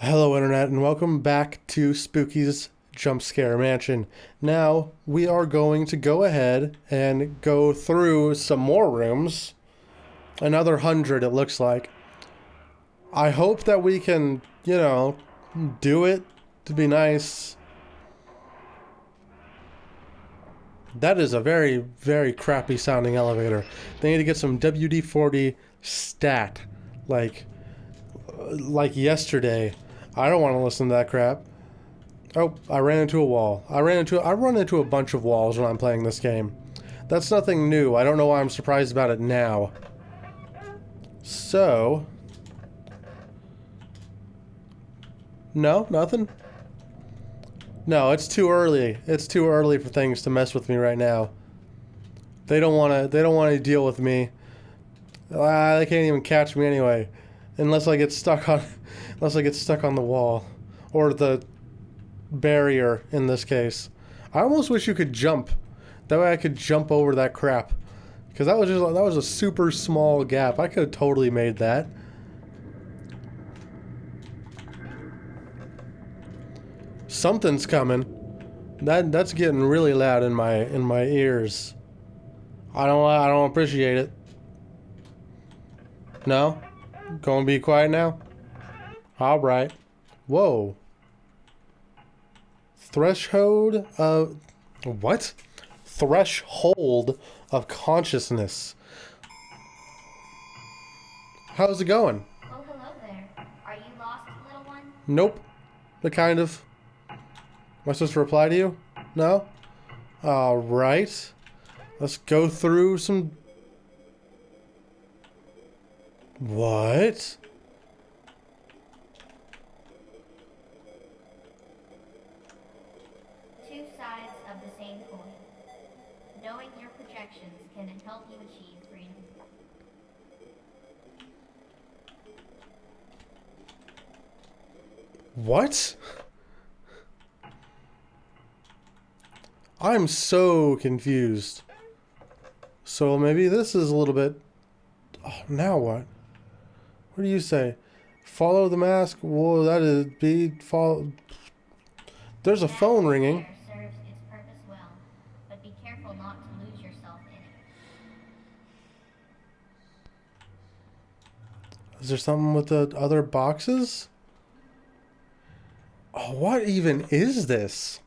Hello, Internet, and welcome back to Spooky's Jump Scare Mansion. Now, we are going to go ahead and go through some more rooms. Another hundred, it looks like. I hope that we can, you know, do it to be nice. That is a very, very crappy sounding elevator. They need to get some WD-40 stat, like, like yesterday. I don't want to listen to that crap. Oh, I ran into a wall. I ran into I run into a bunch of walls when I'm playing this game. That's nothing new. I don't know why I'm surprised about it now. So, no, nothing. No, it's too early. It's too early for things to mess with me right now. They don't want to. They don't want to deal with me. Ah, they can't even catch me anyway, unless I get stuck on, unless I get stuck on the wall, or the barrier in this case. I almost wish you could jump. That way I could jump over that crap. Because that was just that was a super small gap. I could have totally made that. Something's coming. That that's getting really loud in my in my ears. I don't I don't appreciate it. No? Gonna be quiet now? Alright. Whoa. Threshold of what? Threshold of consciousness. How's it going? Oh, hello there. Are you lost, little one? Nope. The kind of. Am I supposed to reply to you? No? Alright. Let's go through some. What? Two sides of the same coin. Knowing your projections can help you achieve freedom. What? I'm so confused. So maybe this is a little bit. Oh, now what? What do you say? Follow the mask? Whoa, that is be follow. There's a phone ringing. Is there something with the other boxes? Oh, what even is this?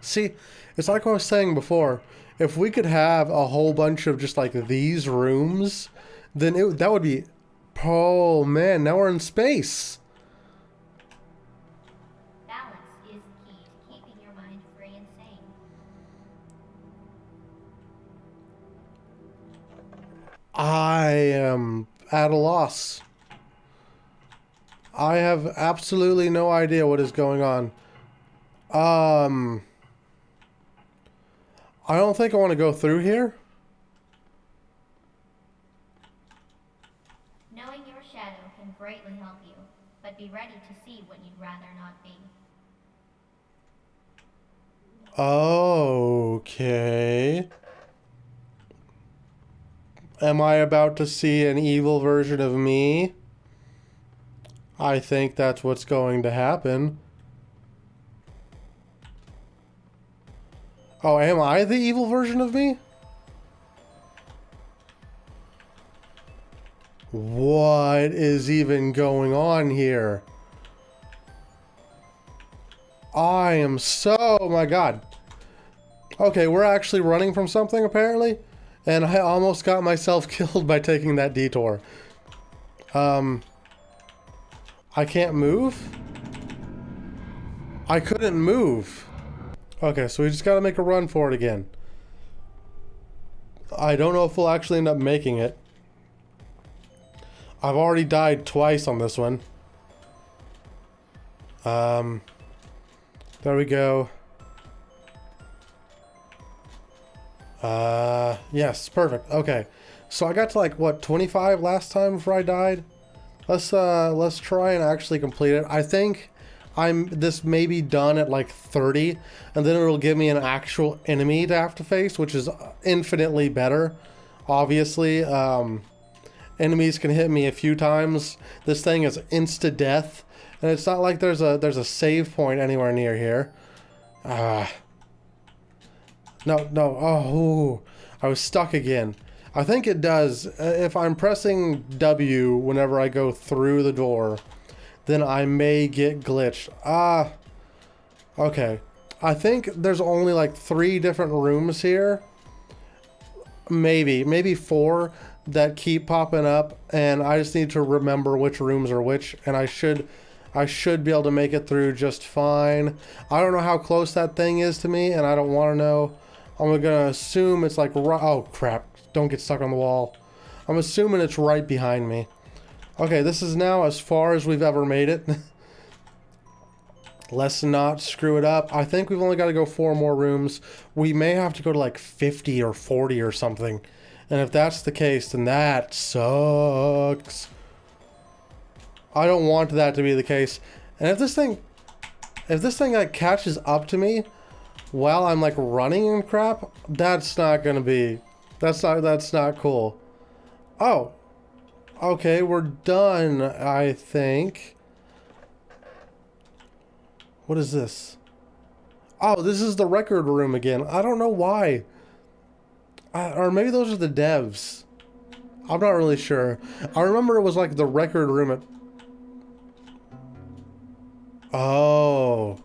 See, it's like I was saying before. If we could have a whole bunch of just like these rooms, then it, that would be. Oh man, now we're in space. Balance is key to keeping your mind free and sane. I am at a loss. I have absolutely no idea what is going on. Um. I don't think I want to go through here. Knowing your shadow can greatly help you, but be ready to see what you'd rather not be. Okay. Am I about to see an evil version of me? I think that's what's going to happen. Oh, am I the evil version of me? What is even going on here? I am so, my god. Okay, we're actually running from something apparently, and I almost got myself killed by taking that detour. Um, I can't move? I couldn't move. Okay, so we just gotta make a run for it again. I don't know if we'll actually end up making it. I've already died twice on this one. Um, there we go. Uh, yes, perfect. Okay. So I got to like, what, 25 last time before I died? Let's, uh, let's try and actually complete it. I think I'm, this may be done at like 30, and then it'll give me an actual enemy to have to face, which is infinitely better, obviously. Um, enemies can hit me a few times. This thing is insta death, and it's not like there's a there's a save point anywhere near here. Ah. no, no. Oh. I was stuck again. I think it does. Uh, If I'm pressing W whenever I go through the door, then I may get glitched. Ah. Okay. I think there's only like three different rooms here. Maybe, maybe four that keep popping up and I just need to remember which rooms are which and I should I should be able to make it through just fine. I don't know how close that thing is to me and I don't want to know. I'm gonna assume it's like oh crap, don't get stuck on the wall. I'm assuming it's right behind me. Okay, this is now as far as we've ever made it. Let's not screw it up. I think we've only got to go four more rooms. We may have to go to like 50 or 40 or something. And if that's the case, then that sucks. I don't want that to be the case. And if this thing, if this thing like catches up to me while I'm like running and crap, that's not gonna be, that's not, that's not cool. Oh, okay, we're done, I think. What is this? Oh, this is the record room again. I don't know why. Or maybe those are the devs. I'm not really sure. I remember it was like the record room at... Oh.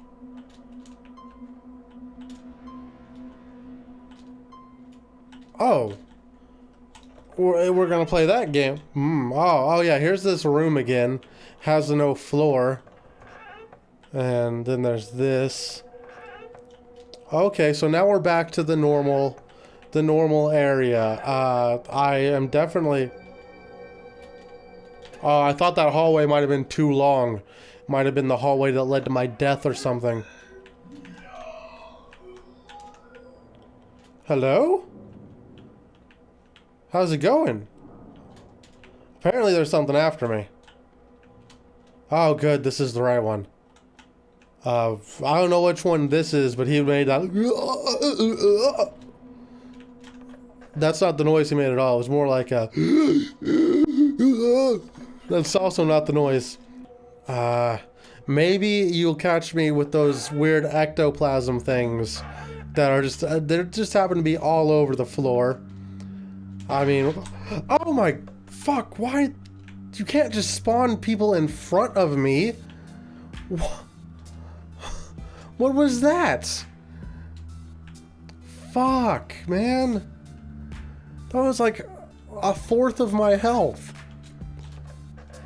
Oh. We're, we're gonna play that game. Hmm. Oh, oh yeah, here's this room again. Has no floor. And then there's this. Okay, so now we're back to the normal, the normal area. Uh, I am definitely... Oh, I thought that hallway might have been too long. Might have been the hallway that led to my death or something. Hello? How's it going? Apparently there's something after me. Oh, good. This is the right one. Uh, I don't know which one this is, but he made that. That's not the noise he made at all. It was more like a. That's also not the noise. Uh, maybe you'll catch me with those weird ectoplasm things that are just uh, they just happen to be all over the floor. I mean, oh my fuck! Why you can't just spawn people in front of me? What? What was that? Fuck, man. That was like a fourth of my health.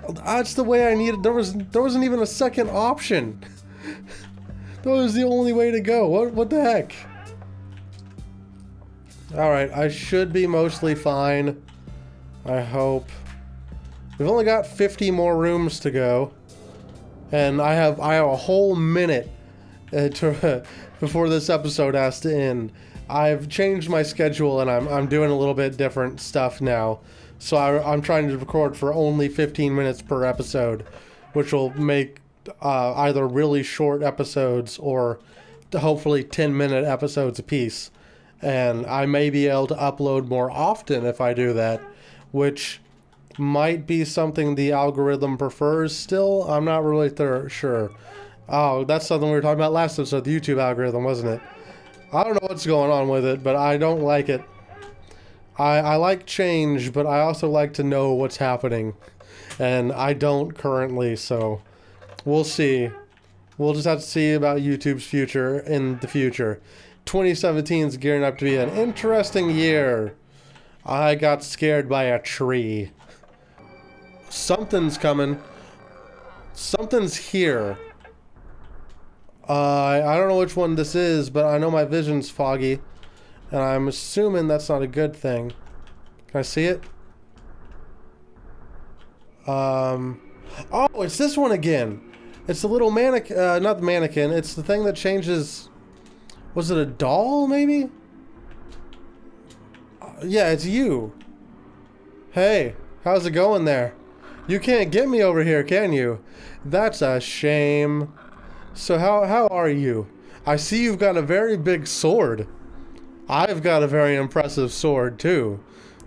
That's the way I needed. There was there wasn't even a second option. that was the only way to go. What what the heck? All right, I should be mostly fine. I hope. We've only got 50 more rooms to go. And I have I have a whole minute uh, to, before this episode has to end. I've changed my schedule and I'm, I'm doing a little bit different stuff now. So I, I'm trying to record for only 15 minutes per episode, which will make uh, either really short episodes or hopefully 10 minute episodes apiece. And I may be able to upload more often if I do that, which might be something the algorithm prefers still. I'm not really sure. Oh, that's something we were talking about last episode, the YouTube algorithm, wasn't it? I don't know what's going on with it, but I don't like it. I, I like change, but I also like to know what's happening. And I don't currently, so we'll see. We'll just have to see about YouTube's future in the future. 2017 is gearing up to be an interesting year. I got scared by a tree. Something's coming. Something's here. Uh, I don't know which one this is, but I know my vision's foggy. And I'm assuming that's not a good thing. Can I see it? Um, oh, it's this one again. It's the little mannequin, uh, not the mannequin, it's the thing that changes, was it a doll, maybe? Uh, yeah, it's you. Hey, how's it going there? You can't get me over here, can you? That's a shame. So how, how are you? I see you've got a very big sword. I've got a very impressive sword too.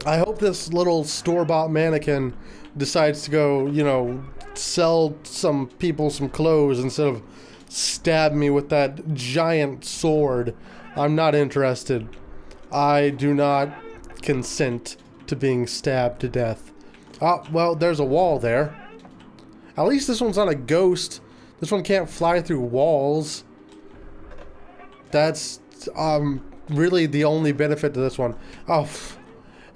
I hope this little store-bought mannequin decides to go, you know, sell some people some clothes instead of stab me with that giant sword. I'm not interested. I do not consent to being stabbed to death. Oh, well, there's a wall there. At least this one's not a ghost. This one can't fly through walls. That's um really the only benefit to this one. Oh,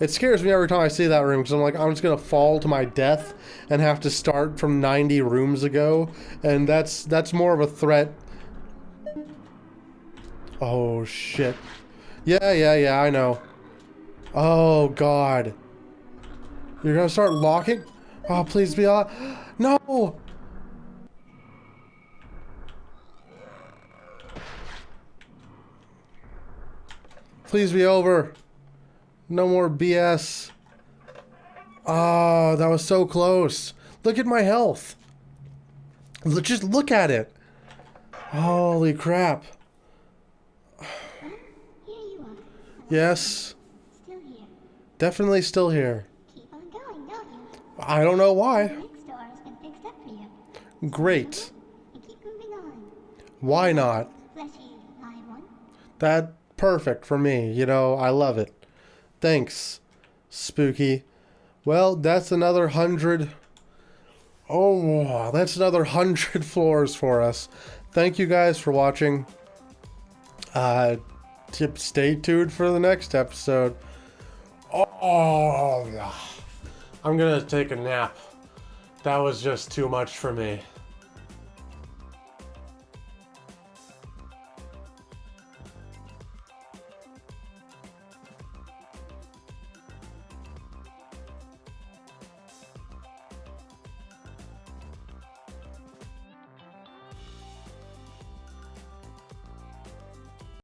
it scares me every time I see that room because I'm like, I'm just gonna fall to my death and have to start from 90 rooms ago, and that's that's more of a threat. Oh shit. Yeah, yeah, yeah, I know. Oh god. You're gonna start locking? Oh, please be on. No! Please be over. No more BS. Oh, ah, that was so close. Look at my health. Just look at it. Holy crap. Yes, Still definitely still here. Going, don't? I don't know why. Great. Why not? Fleshy. That perfect for me. You know, I love it. Thanks, Spooky. Well, that's another hundred. Oh, that's another hundred floors for us. Thank you guys for watching. Uh, tip, stay tuned for the next episode. Oh, I'm gonna take a nap. That was just too much for me.